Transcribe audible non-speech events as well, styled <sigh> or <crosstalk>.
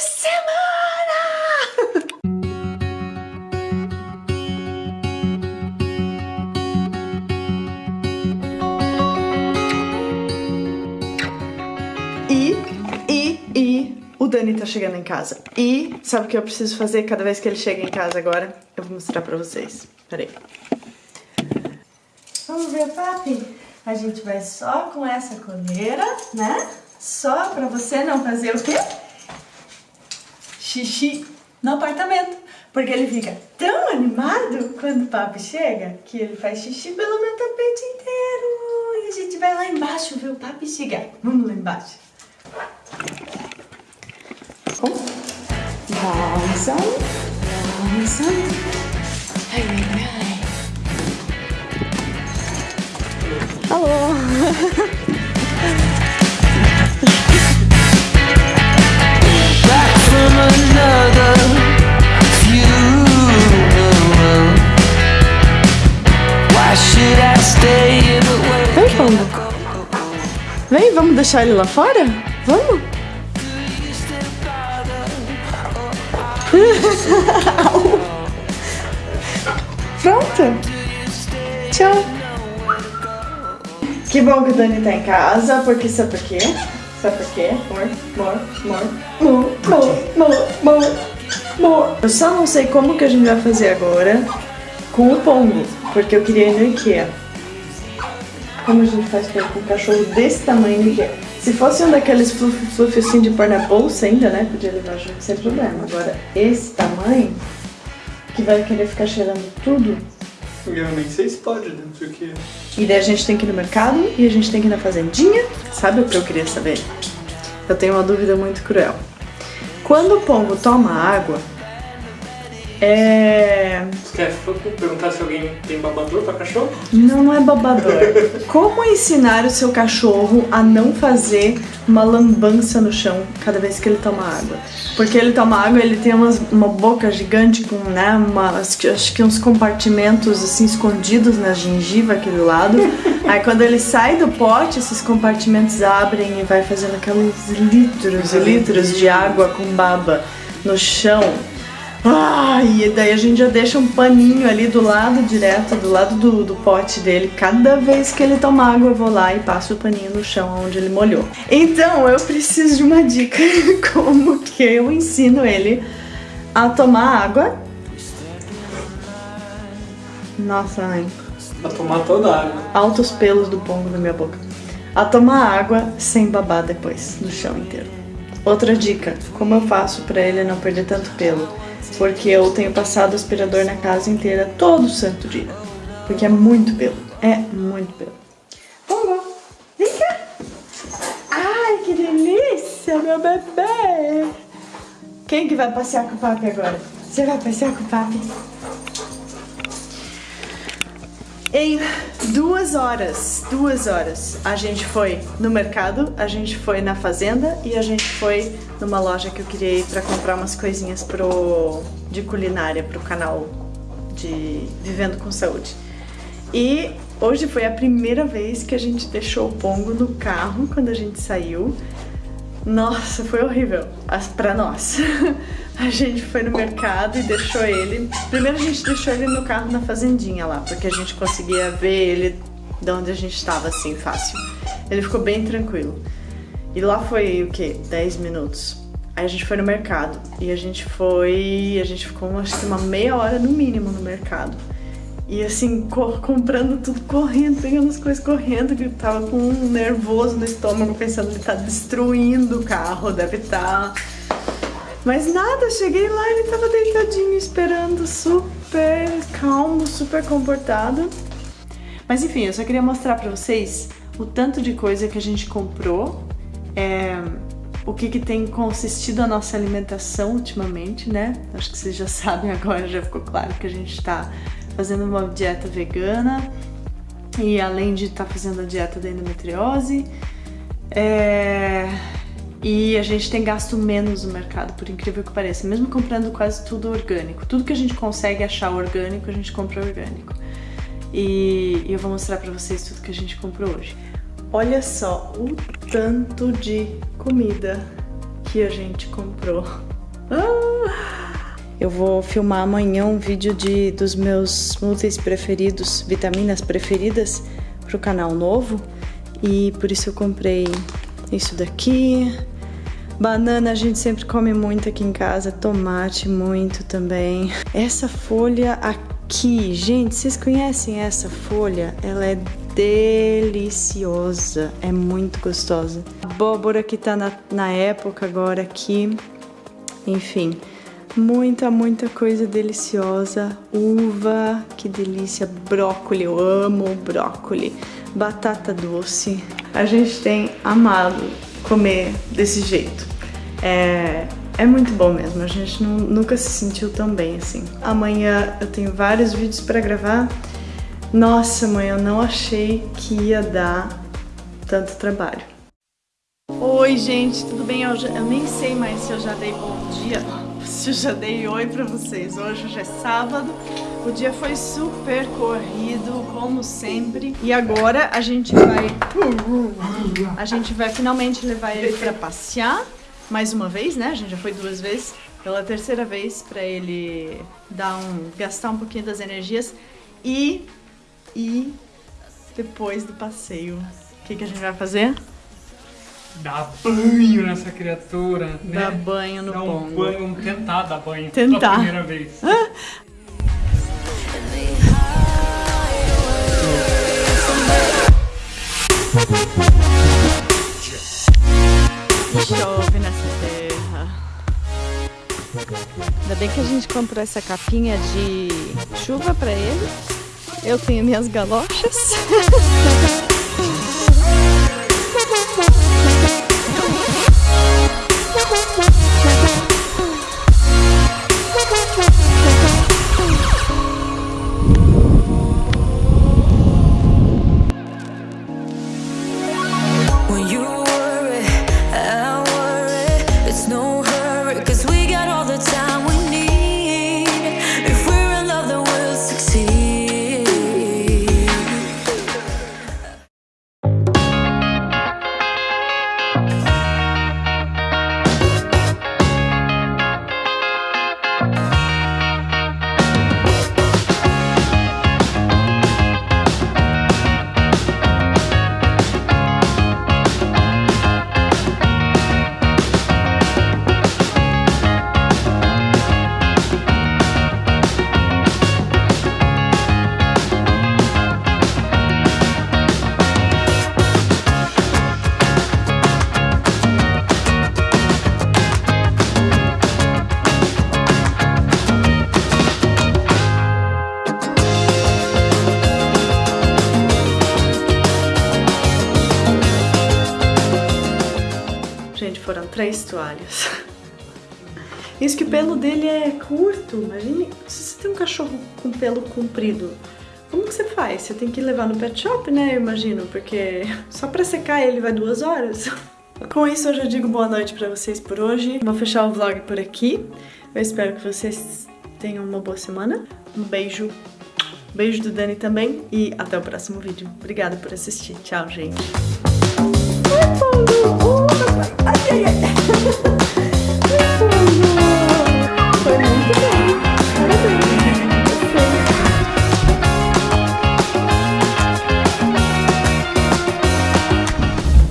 semana! E, e, e o Dani tá chegando em casa. E sabe o que eu preciso fazer cada vez que ele chega em casa agora? Eu vou mostrar pra vocês. Peraí. Vamos ver, papi? A gente vai só com essa coleira, né? Só pra você não fazer o quê? Xixi no apartamento. Porque ele fica tão animado quando o papi chega que ele faz xixi pelo meu tapete inteiro. E a gente vai lá embaixo ver o papi chegar. Vamos lá embaixo. Langsam. Ai, ai, ai. Alô. <laughs> Vem, Pombo. Vem, vamos deixar ele lá fora? Vamos? <laughs> Pronto. Tchau. Que bom que o Dani tá em casa, porque sabe por quê? Sabe por quê? Amor, amor, amor, amor, amor, amor, amor. Eu só não sei como que a gente vai fazer agora com o pombo, porque eu queria ir no Ikea. Como a gente faz com um cachorro desse tamanho no Ikea? Se fosse um daqueles fluff, fluff assim de pôr na bolsa ainda, né? Podia levar junto sem problema. Agora, esse tamanho, que vai querer ficar cheirando tudo, Eu nem sei se pode dentro aqui. e daí a gente tem que ir no mercado e a gente tem que ir na fazendinha. Sabe o que eu queria saber? Eu tenho uma dúvida muito cruel. Quando o pombo toma água, é. Você quer perguntar se alguém tem babador pra cachorro? Não é babador. Como ensinar o seu cachorro a não fazer uma lambança no chão cada vez que ele toma água? Porque ele toma água, ele tem umas, uma boca gigante com, né, uma, acho que- acho que uns compartimentos assim escondidos na gengiva aqui do lado. Aí quando ele sai do pote, esses compartimentos abrem e vai fazendo aqueles litros e litros de água com baba no chão. Ah, e daí a gente já deixa um paninho ali do lado direto, do lado do, do pote dele. Cada vez que ele toma água, eu vou lá e passo o paninho no chão onde ele molhou. Então eu preciso de uma dica <laughs> como que eu ensino ele a tomar água. Nossa, mãe. Pra tomar toda a água. Altos pelos do pombo na minha boca. A tomar água sem babar depois, no chão inteiro. Outra dica, como eu faço pra ele não perder tanto pelo? Porque eu tenho passado aspirador na casa inteira todo santo dia. Porque é muito pelo. É muito pelo. Pombo, vem cá. Ai, que delícia, meu bebê. Quem que vai passear com o papi agora? Você vai passear com o papi? Em duas horas, duas horas, a gente foi no mercado, a gente foi na fazenda e a gente foi numa loja que eu queria ir pra comprar umas coisinhas pro, de culinária pro canal de Vivendo com Saúde. E hoje foi a primeira vez que a gente deixou o Pongo no carro quando a gente saiu. Nossa, foi horrível as- pra nós. <laughs> A gente foi no mercado e deixou ele. Primeiro a gente deixou ele no carro na fazendinha lá, porque a gente conseguia ver ele de onde a gente estava assim fácil. Ele ficou bem tranquilo. E lá foi o que? 10 minutos. Aí a gente foi no mercado e a gente foi. A gente ficou acho que uma meia hora no mínimo no mercado. E assim, co- comprando tudo correndo, pegando as coisas correndo, que eu tava com um nervoso no estômago, pensando que tá destruindo o carro, deve estar. Mas nada, cheguei lá ele tava deitadinho, esperando, super calmo, super comportado. Mas enfim, eu só queria mostrar pra vocês o tanto de coisa que a gente comprou, é, o que, que tem consistido a nossa alimentação ultimamente, né? Acho que vocês já <laughs> sabem agora, já ficou claro que a gente tá fazendo uma dieta vegana e além de estar fazendo a dieta da endometriose, é, e a gente tem gasto menos no mercado, por incrível que pareça, mesmo comprando quase tudo orgânico. Tudo que a gente consegue achar orgânico, a gente compra orgânico. E, e eu vou mostrar pra vocês tudo que a gente comprou hoje. Olha só o tanto de comida que a gente comprou. <laughs> Ah! Eu vou filmar amanhã um vídeo de, dos meus smoothies preferidos, vitaminas preferidas pro canal novo. E por isso eu comprei isso daqui. Banana a gente sempre come muito aqui em casa, tomate muito também. Essa folha aqui, gente, vocês conhecem essa folha? Ela é deliciosa, é muito gostosa. Abóbora que tá na, na época agora aqui, enfim, muita, muita coisa deliciosa. Uva, que delícia, brócolis, eu amo brócolis. Batata doce, a gente tem amado comer desse jeito. É, é muito bom mesmo, a gente não, nunca se sentiu tão bem assim. Amanhã eu tenho vários vídeos para gravar nossa, mãe, eu não achei que ia dar tanto trabalho. Oi, gente, tudo bem? Eu, já, eu, nem sei mais se eu já dei bom dia, eu já dei oi pra vocês. Hoje já é sábado, o dia foi super corrido, como sempre. E agora a gente vai... A gente vai finalmente levar ele pra passear. Mais uma vez, né? A gente já foi duas vezes. Pela terceira vez, pra ele dar um, gastar um pouquinho das energias. E e depois do passeio, o que, que a gente vai fazer? Dar banho nessa criatura, né? Dar banho no dar um banho, tentar dar banho tentar. pela primeira vez. Chove nessa terra. Ainda bem que a gente comprou essa capinha de chuva pra ele. Eu tenho minhas galochas. <laughs> três toalhas. Isso que o pelo dele é curto, imagine se você tem um cachorro com pelo comprido. Como que você faz? Você tem que levar no pet shop, né? Eu imagino, porque só pra secar ele vai duas horas. Com isso eu já digo boa noite pra vocês por hoje. Vou fechar o vlog por aqui. Eu espero que vocês tenham uma boa semana. Um beijo. Beijo do Dani também e até o próximo vídeo. Obrigada por assistir. Tchau, gente. 忍着呵